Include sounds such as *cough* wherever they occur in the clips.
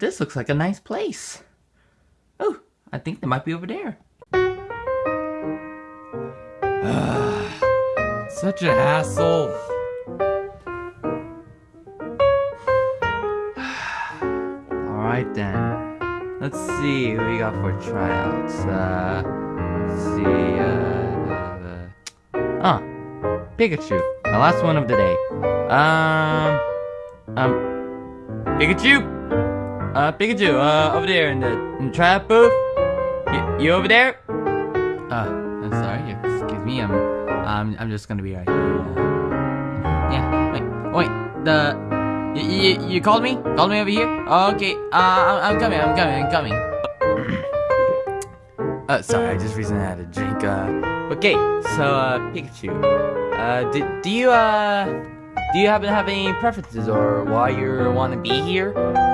this looks like a nice place. Oh, I think they might be over there. *sighs* Such a hassle. *sighs* Alright then. Let's see what we got for tryouts. Uh, see. Uh, uh, uh, oh, Pikachu. The last one of the day. Um, um, Pikachu. Uh, Pikachu. Uh, over there in the, in the tryout booth. You, you over there? Uh, I'm sorry. Excuse me. I'm, I'm, I'm just gonna be right here. Uh, yeah. Wait. Wait. The. You, you, you called me? Called me over here? Okay, uh, I'm, I'm coming, I'm coming, I'm coming. *coughs* uh, sorry, I just recently had a drink, uh, okay, so, uh, Pikachu, uh, do, do you, uh, do you happen to have any preferences or why you want to be here?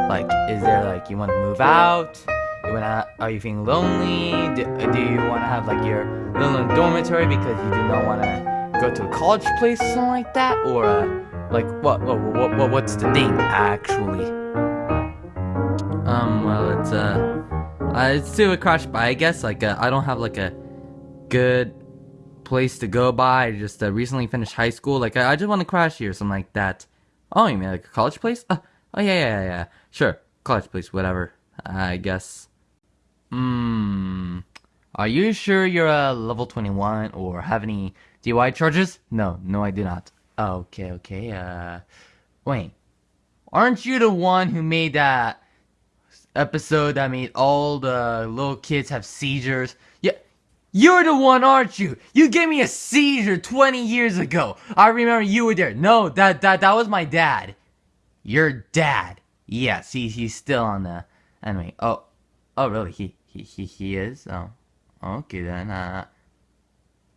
Like, is there, like, you want to move out? You wanna, are you feeling lonely? Do, do you want to have, like, your little dormitory because you do not want to go to a college place or something like that? Or, uh, like, what, what, what, what, what's the thing, actually? Um, well, it's, uh, uh it's still a crash by, I guess. Like, uh, I don't have, like, a good place to go by. Just, uh, recently finished high school. Like, I, I just want to crash here, something like that. Oh, you mean, like, a college place? Uh, oh, yeah, yeah, yeah, Sure, college place, whatever, I guess. Hmm. Are you sure you're, uh, level 21 or have any DUI charges? No, no, I do not. Okay, okay, uh, wait. Aren't you the one who made that episode that made all the little kids have seizures? Yeah, you're the one, aren't you? You gave me a seizure 20 years ago. I remember you were there. No, that, that, that was my dad. Your dad. Yes, he, he's still on the, anyway, oh, oh, really? He, he, he, he is? Oh, okay then, uh,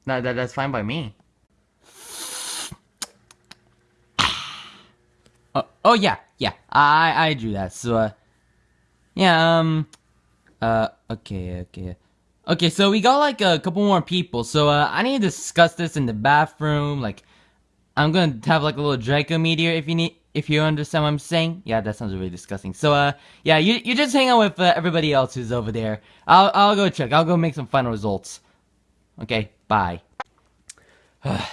no, that, that's fine by me. *sighs* Oh, oh yeah, yeah. I I drew that. So uh, yeah. Um. Uh. Okay. Okay. Okay. So we got like a couple more people. So uh, I need to discuss this in the bathroom. Like, I'm gonna have like a little Draco meteor if you need. If you understand what I'm saying, yeah, that sounds really disgusting. So, uh, yeah, you you just hang out with uh, everybody else who's over there. I'll I'll go check. I'll go make some final results. Okay, bye. oh,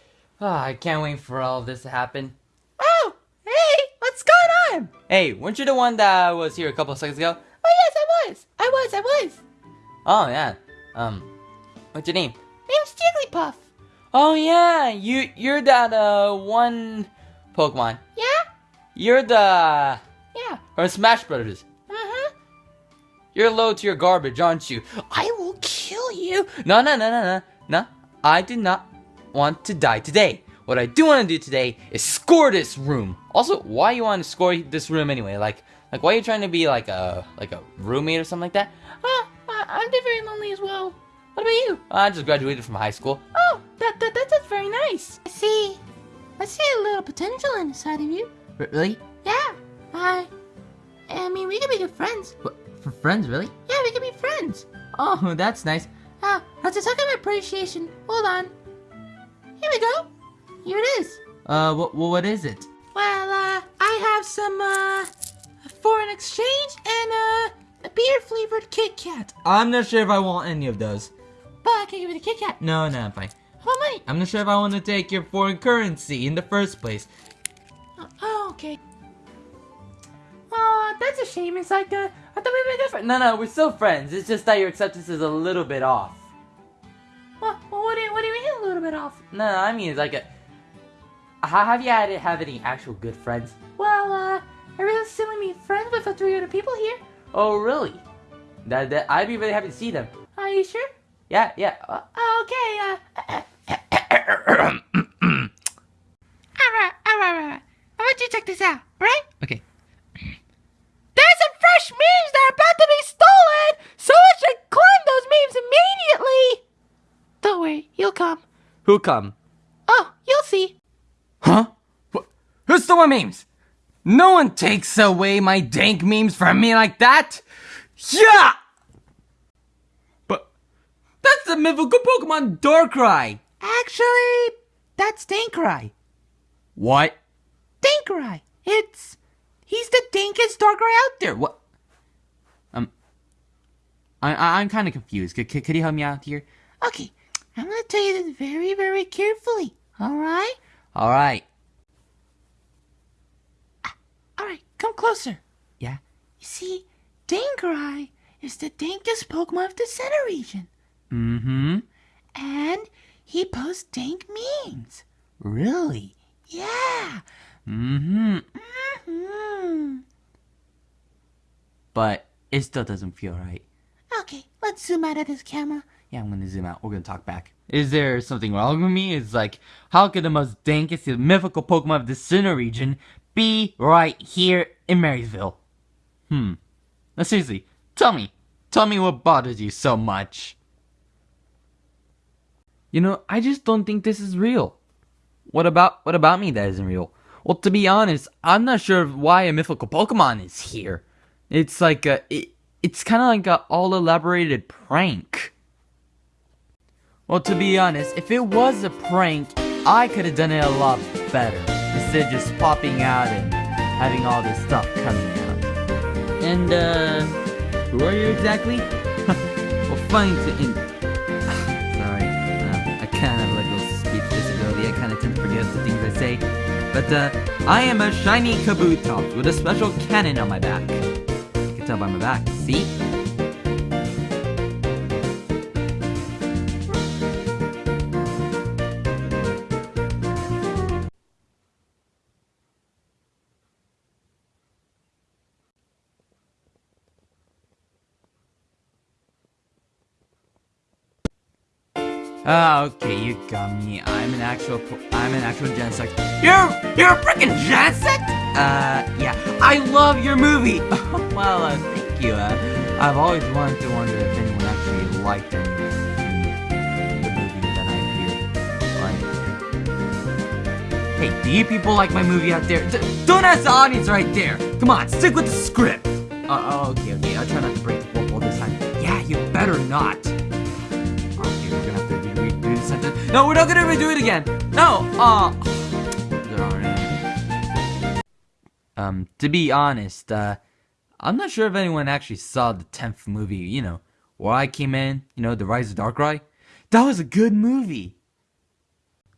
*sighs* I can't wait for all of this to happen. Oh, hey, what's going on? Hey, weren't you the one that was here a couple of seconds ago? Oh yes, I was. I was. I was. Oh yeah. Um, what's your name? Name's Jigglypuff. Oh yeah, you you're that uh one Pokemon. Yeah. You're the yeah from Smash Brothers. Uh huh. You're low to your garbage, aren't you? I will kill you. No, no, no, no, no, no. I do not want to die today. What I do want to do today is score this room. Also, why you want to score this room anyway? Like, like why are you trying to be like a like a roommate or something like that? I'm very lonely as well. What about you? I just graduated from high school. Oh, that, that, that that's very nice. I see. I see a little potential inside of you. R really? Yeah. I. I mean, we could be good friends. What, for friends, really? Yeah, we could be friends. Oh, *laughs* that's nice. Ah, uh, to talk of appreciation. Hold on. Here we go. Here it is. Uh, what, what is it? Well, uh, I have some, uh, foreign exchange and, uh, a beer-flavored Kit Kat. I'm not sure if I want any of those. But I can give you the Kit Kat. No, no, I'm fine. How about money? I'm not sure if I want to take your foreign currency in the first place. Oh, oh okay. Oh, that's a shame. It's like, uh, I thought we were different. No, no, we're still friends. It's just that your acceptance is a little bit off. What, well, what, do you, what do you mean a little bit off? No, I mean, it's like a have you had have any actual good friends? Well, uh, I really still meet friends with the three other people here. Oh, really? That, that I'd be really happy to see them. Are you sure? Yeah, yeah. Uh, okay, uh. *coughs* alright, alright, alright. I want you to check this out, right? Okay. There's some fresh memes that are about to be stolen! Someone should claim those memes immediately! Don't worry, you'll come. Who'll come? Oh, you'll see. Huh? Who's stolen memes? No one takes away my dank memes from me like that! Yeah! But that's the mythical Pokemon Darkrai! Actually, that's Dankrei. What? Dankrei. It's He's the dankest Darkrai out there. What? Um, I, I'm kind of confused. Could, could could you help me out here? Okay, I'm gonna tell you this very, very carefully. Alright? All right? All right. All right, come closer. Yeah. You see, Dankarai is the dankest Pokemon of the Sinnoh region, Mm-hmm. and he posts dank memes. Really? Yeah. Mm-hmm. Mm-hmm. But it still doesn't feel right. Okay, let's zoom out of this camera. Yeah, I'm gonna zoom out. We're gonna talk back. Is there something wrong with me? It's like, how could the most dankest and mythical Pokemon of the Sinnoh region be right here in Marysville? Hmm. Now seriously, tell me. Tell me what bothers you so much. You know, I just don't think this is real. What about what about me that isn't real? Well, to be honest, I'm not sure why a mythical Pokemon is here. It's like a it, it's kind of like a all elaborated prank. Well, to be honest, if it was a prank, I could have done it a lot better instead of just popping out and having all this stuff coming out. And uh, who are you exactly? *laughs* well, funny to. In- Sorry, uh, I kind of like a speech disability. I kind of tend to forget the things I say. But uh, I am a shiny Kabutops with a special cannon on my back. You can tell by my back. See? Ah, okay, you got me. I'm an actual, I'm an actual Genesect. You're, you're a freaking Genesect? Uh, yeah. I love your movie. *laughs* well, uh, thank you. Uh, I've always wanted to wonder if anyone actually liked of the movie that I appeared. Hey, do you people like my movie out there? D- don't ask the audience right there. Come on, stick with the script. Uh, oh, okay, okay. I'll try not to break the fourth wall this time. Yeah, you better not. No, we're not gonna redo it again. No. Uh. Um, to be honest, uh, I'm not sure if anyone actually saw the tenth movie. You know, where I came in. You know, the Rise of Darkrai. That was a good movie.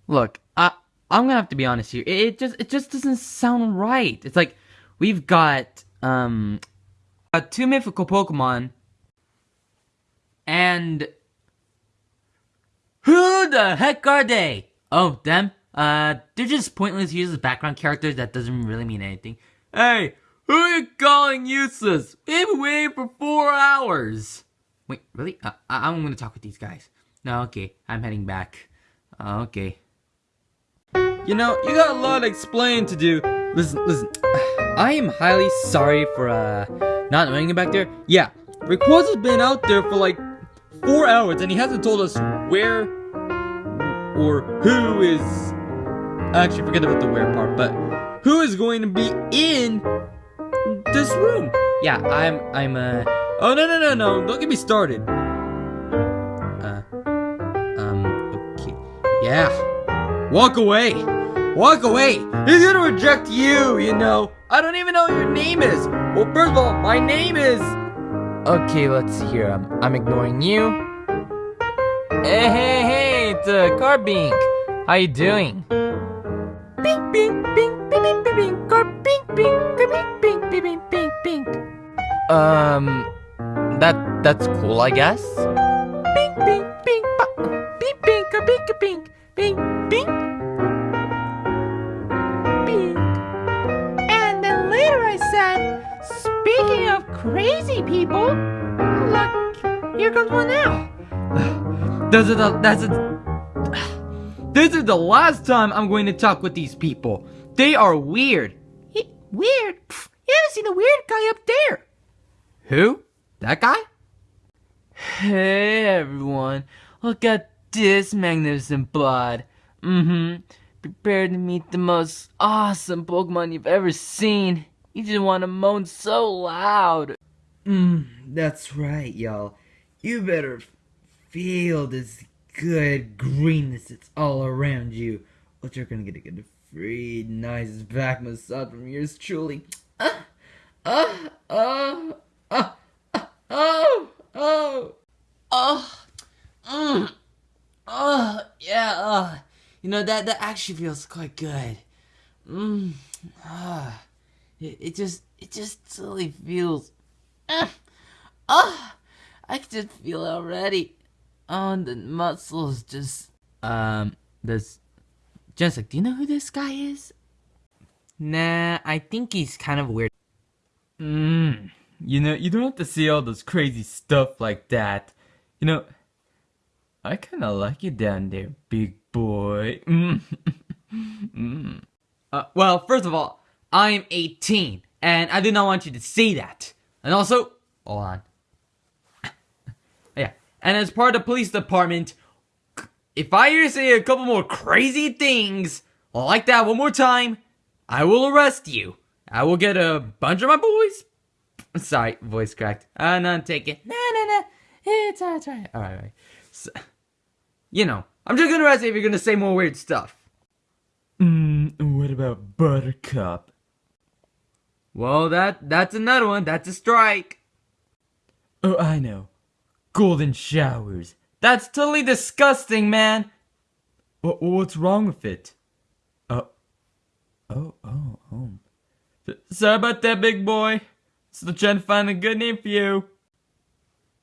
Look, I I'm gonna have to be honest here. It, it just it just doesn't sound right. It's like we've got um, uh, two mythical Pokemon, and who the heck are they? Oh, them? Uh, they're just pointless useless background characters that doesn't really mean anything. Hey, who are you calling useless? We've been waiting for four hours. Wait, really? Uh, I- I'm gonna talk with these guys. No, okay, I'm heading back. Uh, okay. You know, you got a lot of explaining to do. Listen, listen. *sighs* I am highly sorry for, uh, not knowing him back there. Yeah, Rayquaza's been out there for like four hours and he hasn't told us where or who is actually forget about the where part, but who is going to be in this room? Yeah, I'm I'm uh Oh no no no no, don't get me started. Uh um okay. Yeah. Walk away. Walk away. He's gonna reject you, you know. I don't even know what your name is. Well first of all, my name is Okay, let's see here. I'm, I'm ignoring you. Hey, hey, hey, it's uh, Carbink. How you doing? Bing, bing, bing, bing, bing, bing, bing, Carbink, bing, bing, bing, bing, bing, bing, bing. Um, that that's cool, I guess. Bing, bing, bing, ba, bing, bing, Carbink, bing, bing, bing, bing. And then later I said, speaking of crazy people, look, here comes one now. Those are the that's a, This is the last time I'm going to talk with these people. They are weird. He, weird? Pff, you haven't seen the weird guy up there. Who? That guy? Hey everyone, look at this magnificent blood. Mm-hmm. Prepare to meet the most awesome Pokemon you've ever seen. You just want to moan so loud. Mm, that's right, y'all. You better feel this good greenness that's all around you. Or you're gonna get a good, free, nice back massage from yours truly. Oh, oh, oh, oh, oh. Oh, mm, oh, yeah. Uh, you know that that actually feels quite good. Mm, ah, it, it just it just totally feels. Uh, oh, I can just feel it already. Oh, the muscles just. Um, this. Jessica, do you know who this guy is? Nah, I think he's kind of weird. Mmm. You know, you don't have to see all those crazy stuff like that. You know, I kind of like you down there, big boy. *laughs* Mm. mm. *laughs* Uh, well, first of all, I'm 18, and I do not want you to see that. And also, hold on. And as part of the police department, if I hear you say a couple more crazy things like that one more time, I will arrest you. I will get a bunch of my boys. *laughs* Sorry, voice cracked. Uh, no, take it. No, no, no. It's alright, it's alright. Alright, alright. So, you know, I'm just gonna arrest you if you're gonna say more weird stuff. Mm, what about Buttercup? Well, that that's another one. That's a strike. Oh, I know. Golden showers. That's totally disgusting, man. What, what's wrong with it? Oh. Oh, oh, oh. Sorry about that, big boy. Still trying to find a good name for you.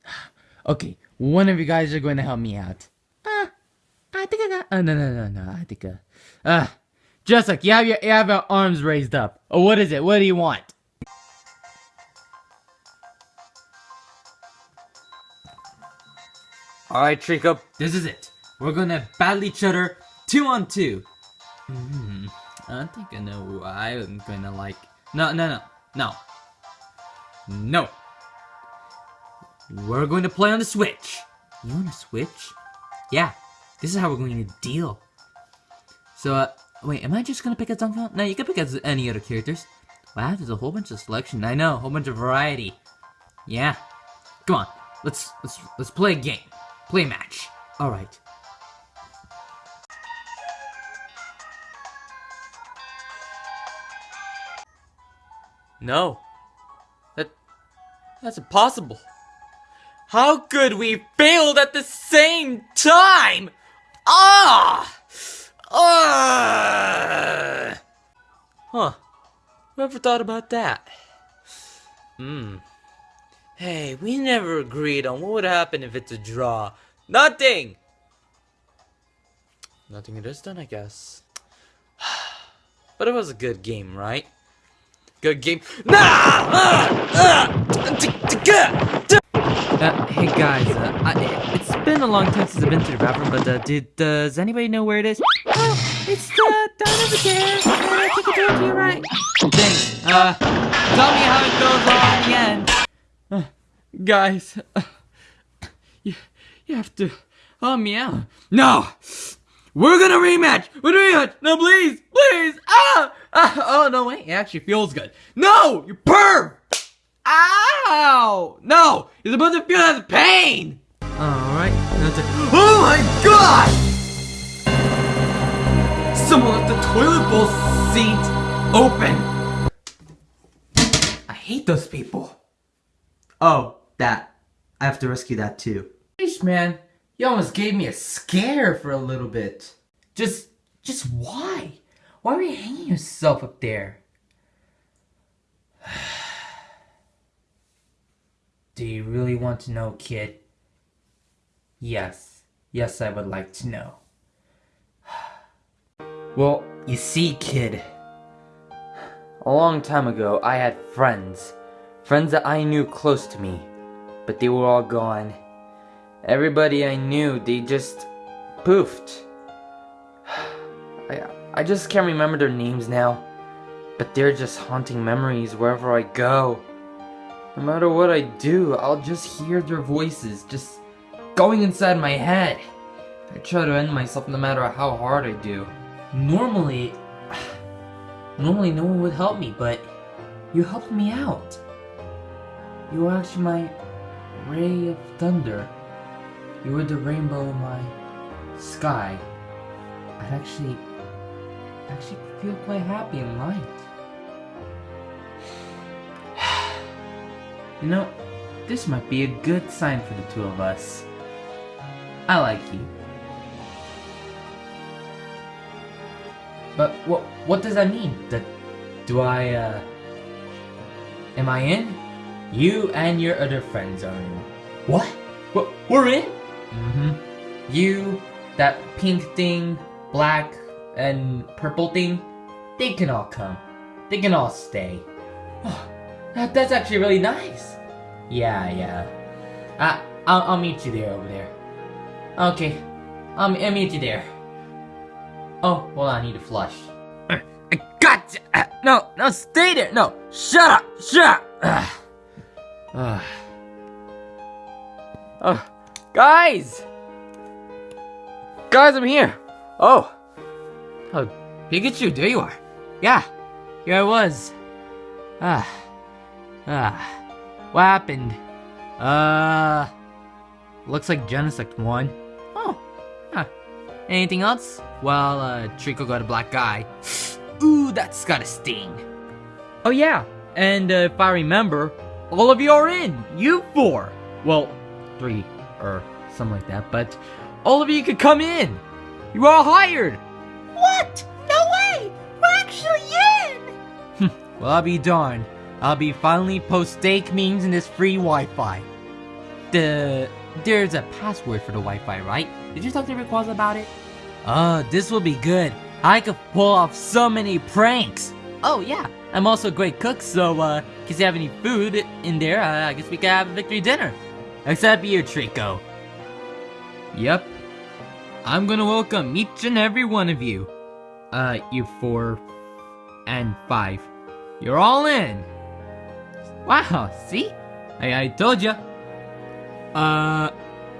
*sighs* Okay, one of you guys are going to help me out. Uh, I think I got. Uh, no, no, no, no. I think. Uh, uh Jessica, you have your, you have your arms raised up. Oh, what is it? What do you want? Alright, Treecko, this is it. We're gonna battle each other two on two. Hmm, I think I know who I'm gonna like. No, no, no, no. No. We're going to play on the Switch. You on the Switch? Yeah, this is how we're going to deal. So, uh, wait, am I just gonna pick a Donkey No, you can pick as any other characters. Wow, there's a whole bunch of selection. I know, a whole bunch of variety. Yeah. Come on, let's let's let's play a game. Play match. All right. No. That that's impossible. How could we failed at the same time? Ah! Ah! Huh. Whoever thought about that? Hmm. Hey, we never agreed on what would happen if it's a draw. Nothing! Nothing it is then, I guess. *sighs* But it was a good game, right? Good game. Nah! Ah! Ah! Uh, hey guys, uh, I, it's been a long time since I've been to the bathroom, but uh, did, does anybody know where it is? Oh, it's uh, down over there. Uh, I think I told you right. Thanks. Uh, tell me how it goes on the end. Guys, uh, you, you have to help me out. No! We're gonna rematch! We're gonna rematch! No, please! Please! Ah! ah! Oh, no, wait. It actually feels good. No! You perv! Ow! No! You're supposed to feel that pain! Alright. Oh my god! Someone left the toilet bowl seat open! I hate those people. Oh, that. I have to rescue that too. Sheesh, man. You almost gave me a scare for a little bit. Just, just why? Why were you hanging yourself up there? *sighs* Do you really want to know, kid? Yes. Yes, I would like to know. *sighs* Well, you see, kid. A long time ago, I had friends. Friends that I knew close to me. But they were all gone. Everybody I knew, they just poofed. *sighs* I, I just can't remember their names now. But they're just haunting memories wherever I go. No matter what I do, I'll just hear their voices just going inside my head. I try to end myself no matter how hard I do. Normally, *sighs* normally no one would help me, but you helped me out. You were actually my ray of thunder. You were the rainbow in my sky. I'd actually, actually feel quite happy and light. *sighs* You know, this might be a good sign for the two of us. I like you. But what what does that mean? That do I uh am I in? You and your other friends are in. What? What we're in? Mm-hmm. You, that pink thing, black and purple thing, they can all come. They can all stay. Oh, that, that's actually really nice. Yeah, yeah. Uh, I'll, I'll meet you there over there. Okay. Um, I'll meet you there. Oh, hold on, I need to flush. I got you. No, no, stay there. No, shut up. Shut up. *sighs* *sighs* *sighs* Uh, oh, guys! Guys, I'm here! Oh! Oh, Pikachu, there you are. Yeah, here I was. Ah, ah. What happened? Uh, looks like Genesect won. Oh, huh. Anything else? Well, uh, Treecko got a black guy. *gasps* Ooh, that's gotta sting. Oh yeah, and uh, if I remember, all of you are in. You four. Well, three or something like that. But all of you could come in. You are all hired. What? No way! We're actually in! Hmm, well, I'll be darned. I'll be finally post steak memes in this free Wi-Fi. The there's a password for the Wi-Fi, right? Did you talk to Rayquaza about it? Oh, this will be good. I could pull off so many pranks. Oh yeah, I'm also a great cook, so uh, in case you have any food in there, uh, I guess we could have a victory dinner. Except you, Treecko. Yep. I'm gonna welcome each and every one of you. Uh, you four and five. You're all in. Wow, see? I, I told ya. Uh,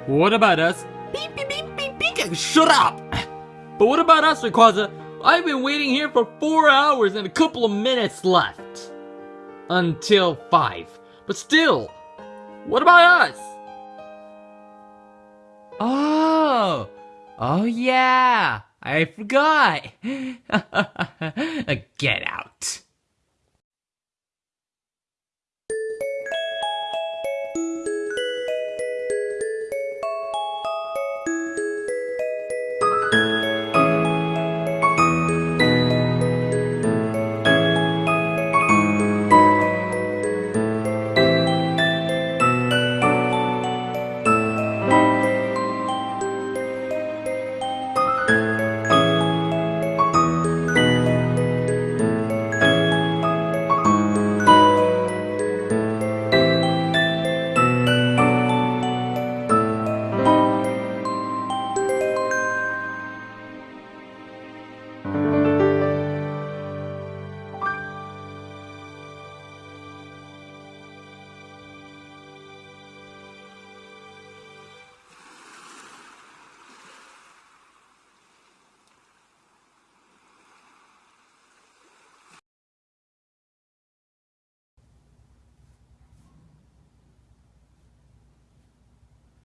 what about us? Beep, beep, beep, beep, beep. Shut up! But what about us, Rayquaza? I've been waiting here for four hours and a couple of minutes left. Until five. But still, what about us? Oh, oh yeah, I forgot. *laughs* Get out.